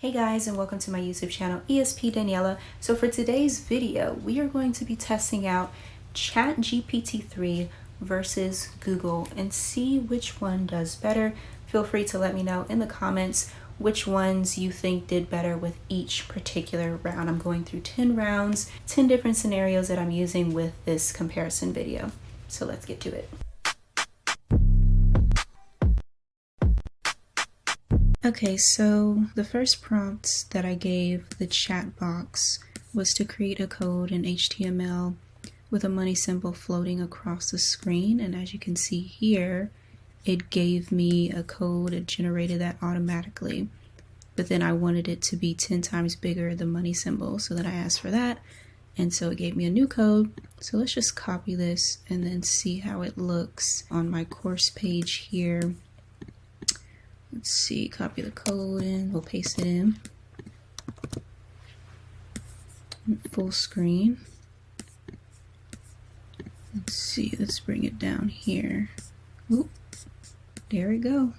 Hey guys and welcome to my YouTube channel ESP Daniela. So for today's video we are going to be testing out ChatGPT 3 versus Google and see which one does better. Feel free to let me know in the comments which ones you think did better with each particular round. I'm going through 10 rounds, 10 different scenarios that I'm using with this comparison video. So let's get to it. Okay, so the first prompt that I gave the chat box was to create a code in HTML with a money symbol floating across the screen. And as you can see here, it gave me a code, it generated that automatically. But then I wanted it to be 10 times bigger, the money symbol. So then I asked for that. And so it gave me a new code. So let's just copy this and then see how it looks on my course page here. Let's see, copy the code and we'll paste it in. Full screen. Let's see, let's bring it down here. Oop, there we go.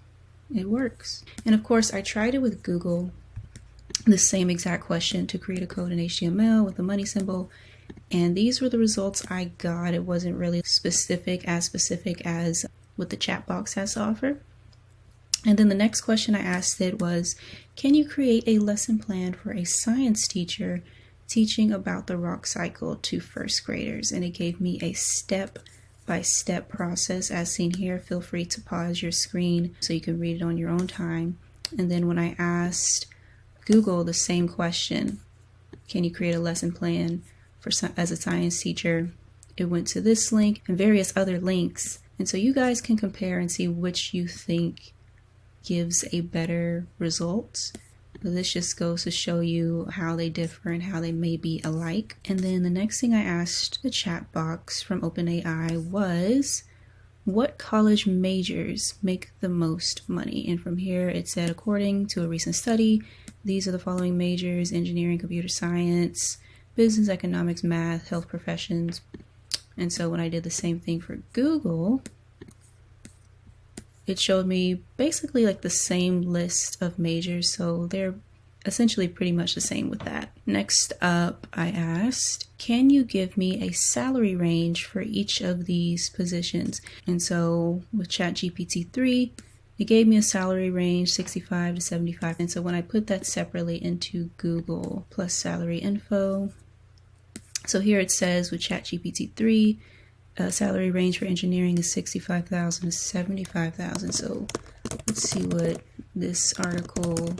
It works. And of course, I tried it with Google, the same exact question to create a code in HTML with the money symbol. And these were the results I got. It wasn't really specific, as specific as what the chat box has to offer. And then the next question I asked it was, can you create a lesson plan for a science teacher teaching about the rock cycle to first graders? And it gave me a step by step process as seen here. Feel free to pause your screen so you can read it on your own time. And then when I asked Google the same question, can you create a lesson plan for as a science teacher? It went to this link and various other links. And so you guys can compare and see which you think gives a better result. But this just goes to show you how they differ and how they may be alike. And then the next thing I asked the chat box from OpenAI was, what college majors make the most money? And from here it said, according to a recent study, these are the following majors, engineering, computer science, business, economics, math, health professions. And so when I did the same thing for Google, it showed me basically like the same list of majors, so they're essentially pretty much the same with that. Next up, I asked, can you give me a salary range for each of these positions? And so with ChatGPT 3, it gave me a salary range 65 to 75. And so when I put that separately into Google plus salary info, so here it says with ChatGPT 3, uh, salary range for engineering is 65,000 to 75,000. So let's see what this article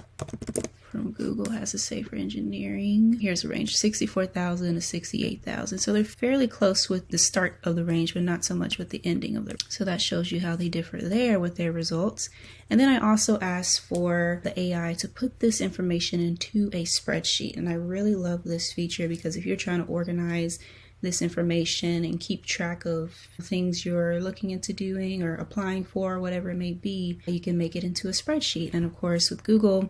from Google has to say for engineering. Here's the range 64,000 to 68,000. So they're fairly close with the start of the range, but not so much with the ending of the. range. So that shows you how they differ there with their results. And then I also asked for the AI to put this information into a spreadsheet. And I really love this feature because if you're trying to organize this information and keep track of things you're looking into doing or applying for, whatever it may be, you can make it into a spreadsheet. And of course, with Google,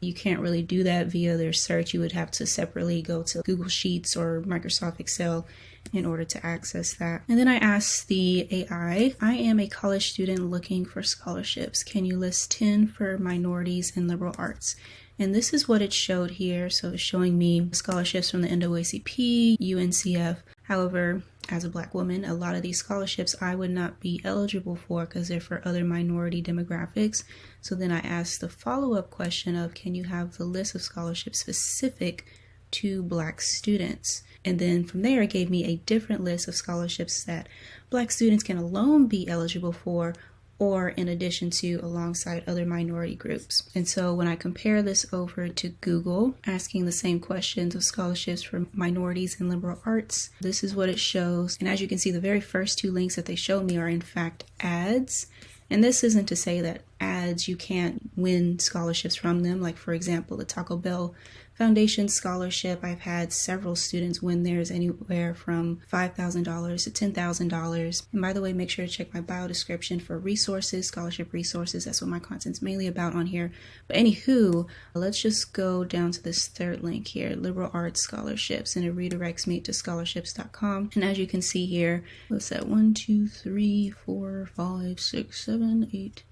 you can't really do that via their search. You would have to separately go to Google Sheets or Microsoft Excel in order to access that. And then I asked the AI, I am a college student looking for scholarships. Can you list 10 for minorities and liberal arts? And this is what it showed here. So it's showing me scholarships from the NAACP, UNCF. However, as a black woman, a lot of these scholarships I would not be eligible for because they're for other minority demographics. So then I asked the follow up question of can you have the list of scholarships specific to black students? And then from there, it gave me a different list of scholarships that black students can alone be eligible for or in addition to alongside other minority groups. And so when I compare this over to Google, asking the same questions of scholarships for minorities and liberal arts, this is what it shows. And as you can see, the very first two links that they show me are in fact ads. And this isn't to say that ads you can't win scholarships from them. Like, for example, the Taco Bell Foundation Scholarship, I've had several students win theirs anywhere from $5,000 to $10,000. And by the way, make sure to check my bio description for resources, scholarship resources. That's what my content's mainly about on here. But anywho, let's just go down to this third link here, liberal arts scholarships, and it redirects me to scholarships.com. And as you can see here, what's that? One, two, three, four, five, six, seven, eight,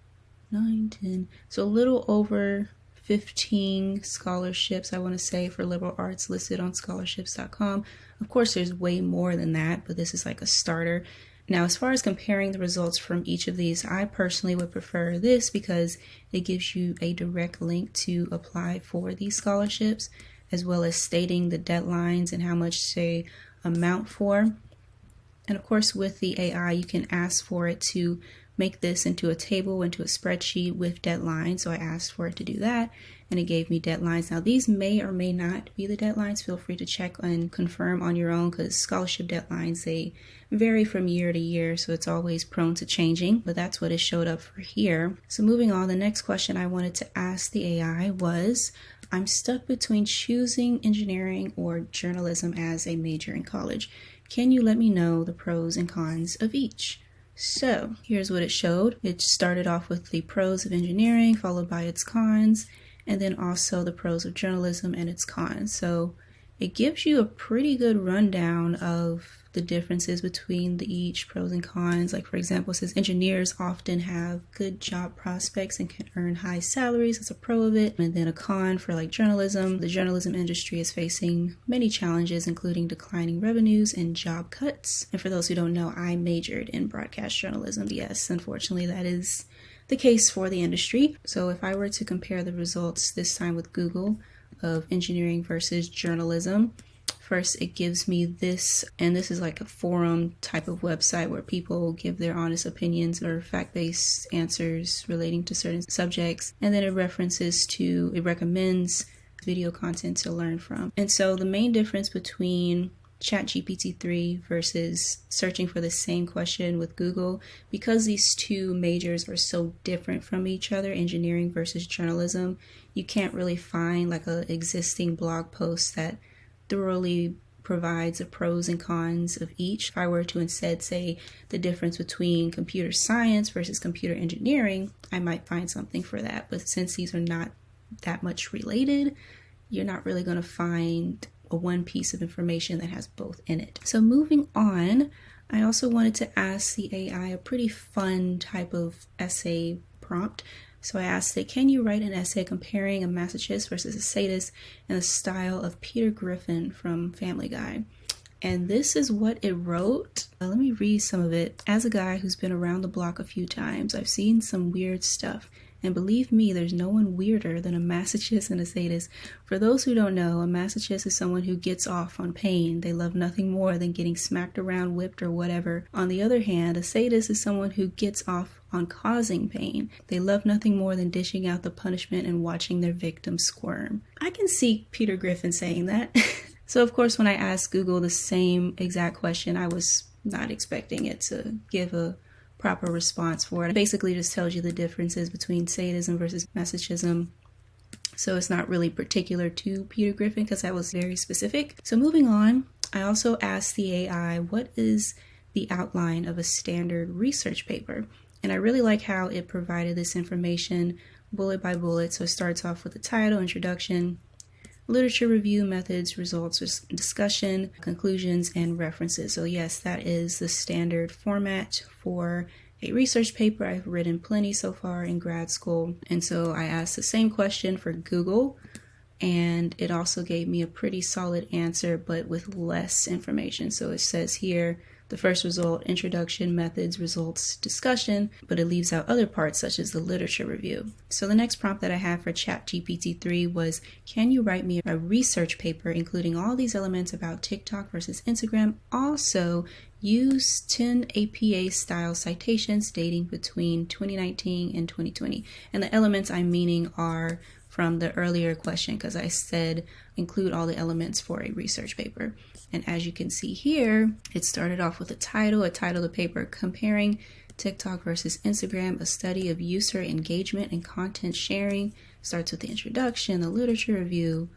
nine, ten. So a little over 15 scholarships, I want to say, for liberal arts listed on scholarships.com. Of course, there's way more than that, but this is like a starter. Now, as far as comparing the results from each of these, I personally would prefer this because it gives you a direct link to apply for these scholarships, as well as stating the deadlines and how much they amount for. And of course, with the AI, you can ask for it to make this into a table, into a spreadsheet with deadlines. So I asked for it to do that and it gave me deadlines. Now, these may or may not be the deadlines. Feel free to check and confirm on your own because scholarship deadlines, they vary from year to year, so it's always prone to changing, but that's what it showed up for here. So moving on, the next question I wanted to ask the AI was, I'm stuck between choosing engineering or journalism as a major in college. Can you let me know the pros and cons of each? So here's what it showed. It started off with the pros of engineering, followed by its cons, and then also the pros of journalism and its cons. So it gives you a pretty good rundown of the differences between the each pros and cons. Like for example, it says engineers often have good job prospects and can earn high salaries. That's a pro of it. And then a con for like journalism. The journalism industry is facing many challenges, including declining revenues and job cuts. And for those who don't know, I majored in broadcast journalism. Yes, unfortunately, that is the case for the industry. So if I were to compare the results this time with Google of engineering versus journalism, First, it gives me this, and this is like a forum type of website where people give their honest opinions or fact based answers relating to certain subjects. And then it references to, it recommends video content to learn from. And so the main difference between ChatGPT 3 versus searching for the same question with Google, because these two majors are so different from each other, engineering versus journalism, you can't really find like a existing blog post that thoroughly provides the pros and cons of each. If I were to instead say the difference between computer science versus computer engineering, I might find something for that. But since these are not that much related, you're not really going to find one piece of information that has both in it. So moving on, I also wanted to ask the AI a pretty fun type of essay prompt. So I asked it, can you write an essay comparing a masochist versus a sadist in the style of Peter Griffin from Family Guy? And this is what it wrote. Uh, let me read some of it. As a guy who's been around the block a few times, I've seen some weird stuff. And believe me, there's no one weirder than a masochist and a sadist. For those who don't know, a masochist is someone who gets off on pain. They love nothing more than getting smacked around, whipped, or whatever. On the other hand, a sadist is someone who gets off on causing pain. They love nothing more than dishing out the punishment and watching their victim squirm. I can see Peter Griffin saying that. so, of course, when I asked Google the same exact question, I was not expecting it to give a proper response for it. it basically just tells you the differences between sadism versus masochism. So it's not really particular to Peter Griffin because that was very specific. So moving on, I also asked the AI what is the outline of a standard research paper. And I really like how it provided this information bullet by bullet. So it starts off with the title, introduction, literature review, methods, results, discussion, conclusions, and references. So, yes, that is the standard format for a research paper. I've written plenty so far in grad school. And so I asked the same question for Google, and it also gave me a pretty solid answer, but with less information. So it says here, the first result, introduction, methods, results, discussion, but it leaves out other parts such as the literature review. So the next prompt that I have for ChatGPT 3 was, can you write me a research paper including all these elements about TikTok versus Instagram? Also, use 10 APA style citations dating between 2019 and 2020. And the elements I'm meaning are from the earlier question because I said include all the elements for a research paper. And as you can see here, it started off with a title, a title of the paper comparing TikTok versus Instagram, a study of user engagement and content sharing. Starts with the introduction, the literature review,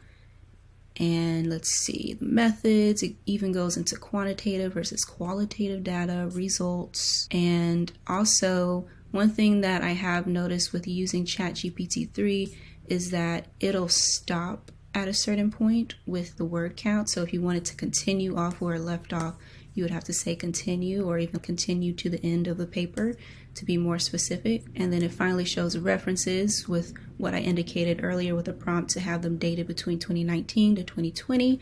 and let's see the methods. It even goes into quantitative versus qualitative data, results, and also one thing that I have noticed with using ChatGPT 3 is that it'll stop at a certain point with the word count. So if you wanted to continue off where it left off, you would have to say continue or even continue to the end of the paper to be more specific. And then it finally shows references with what I indicated earlier with a prompt to have them dated between 2019 to 2020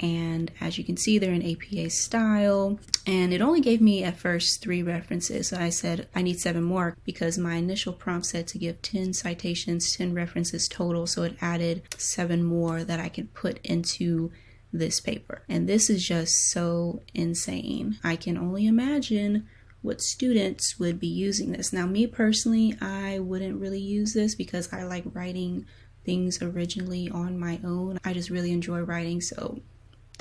and as you can see they're in APA style. And it only gave me at first three references. So I said I need seven more because my initial prompt said to give 10 citations 10 references total. So it added seven more that I could put into this paper. And this is just so insane. I can only imagine what students would be using this now me personally I wouldn't really use this because I like writing things originally on my own I just really enjoy writing so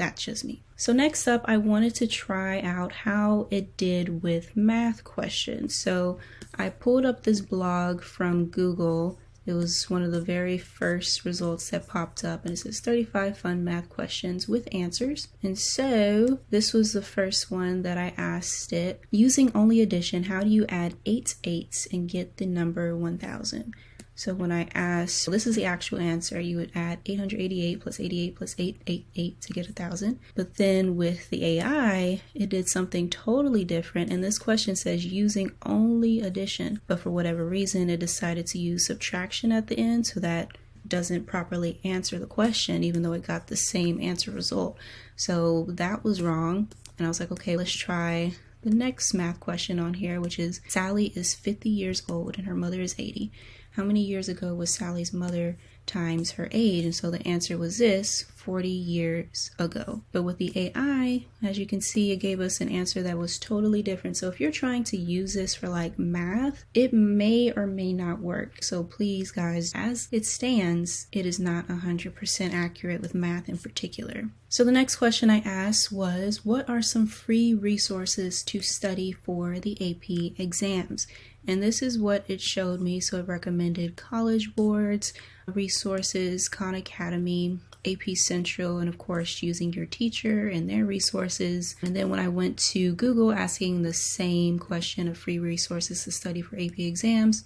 that's just me. So next up, I wanted to try out how it did with math questions. So I pulled up this blog from Google. It was one of the very first results that popped up and it says 35 fun math questions with answers. And so this was the first one that I asked it. Using only addition, how do you add eight eights and get the number 1000? So when I asked, this is the actual answer, you would add 888 plus 88 plus 888 to get a thousand. But then with the AI, it did something totally different. And this question says using only addition, but for whatever reason, it decided to use subtraction at the end so that doesn't properly answer the question, even though it got the same answer result. So that was wrong. And I was like, okay, let's try the next math question on here, which is Sally is 50 years old and her mother is 80 how many years ago was Sally's mother times her age? And so the answer was this 40 years ago. But with the AI, as you can see, it gave us an answer that was totally different. So if you're trying to use this for like math, it may or may not work. So please, guys, as it stands, it is not 100% accurate with math in particular. So the next question I asked was, what are some free resources to study for the AP exams? And this is what it showed me. So it recommended College Boards, resources, Khan Academy, AP Central, and of course using your teacher and their resources. And then when I went to Google asking the same question of free resources to study for AP exams,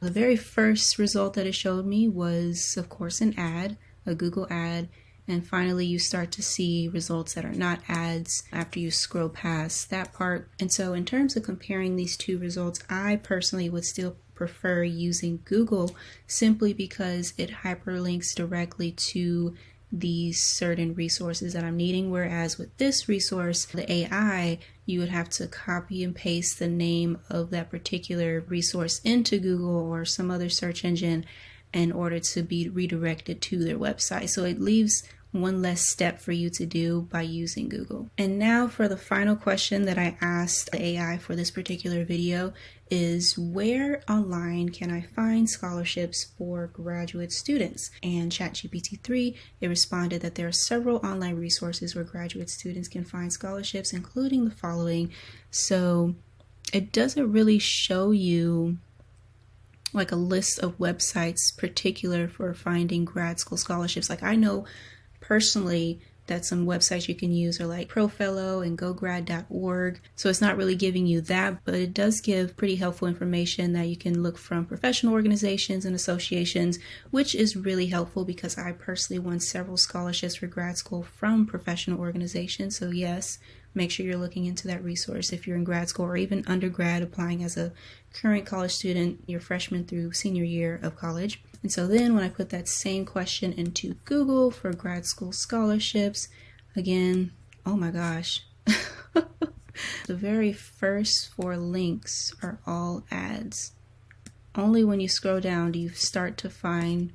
the very first result that it showed me was, of course, an ad, a Google ad and finally, you start to see results that are not ads after you scroll past that part. And so, in terms of comparing these two results, I personally would still prefer using Google simply because it hyperlinks directly to these certain resources that I'm needing. Whereas with this resource, the AI, you would have to copy and paste the name of that particular resource into Google or some other search engine in order to be redirected to their website. So it leaves one less step for you to do by using Google. And now for the final question that I asked the AI for this particular video is where online can I find scholarships for graduate students? And ChatGPT 3, it responded that there are several online resources where graduate students can find scholarships, including the following. So it doesn't really show you like a list of websites particular for finding grad school scholarships. Like I know personally that some websites you can use are like ProFellow and GoGrad.org. So it's not really giving you that, but it does give pretty helpful information that you can look from professional organizations and associations, which is really helpful because I personally won several scholarships for grad school from professional organizations. So yes, make sure you're looking into that resource if you're in grad school or even undergrad applying as a current college student, your freshman through senior year of college. And so then when I put that same question into Google for grad school scholarships, again, oh my gosh. the very first four links are all ads. Only when you scroll down do you start to find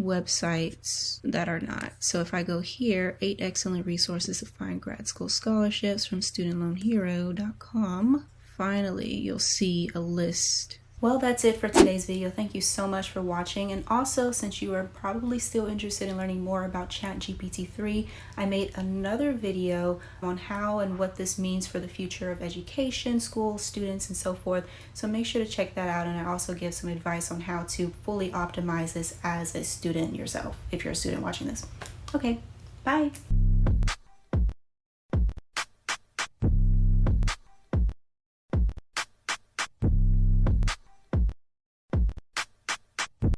websites that are not. So if I go here, eight excellent resources to find grad school scholarships from studentloanhero.com, finally you'll see a list well, that's it for today's video. Thank you so much for watching. And also, since you are probably still interested in learning more about ChatGPT 3, I made another video on how and what this means for the future of education, schools, students, and so forth. So make sure to check that out. And I also give some advice on how to fully optimize this as a student yourself, if you're a student watching this. Okay, bye.